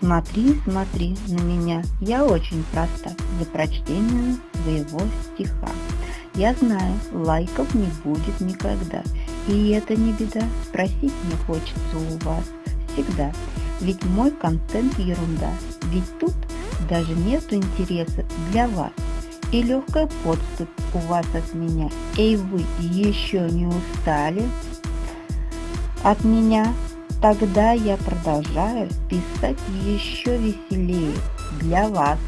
Смотри, смотри на меня, я очень проста для прочтения своего стиха. Я знаю, лайков не будет никогда, и это не беда, спросить мне хочется у вас всегда. Ведь мой контент ерунда, ведь тут даже нету интереса для вас. И легкая подступь у вас от меня. Эй, вы еще не устали от меня? Тогда я продолжаю писать еще веселее для вас.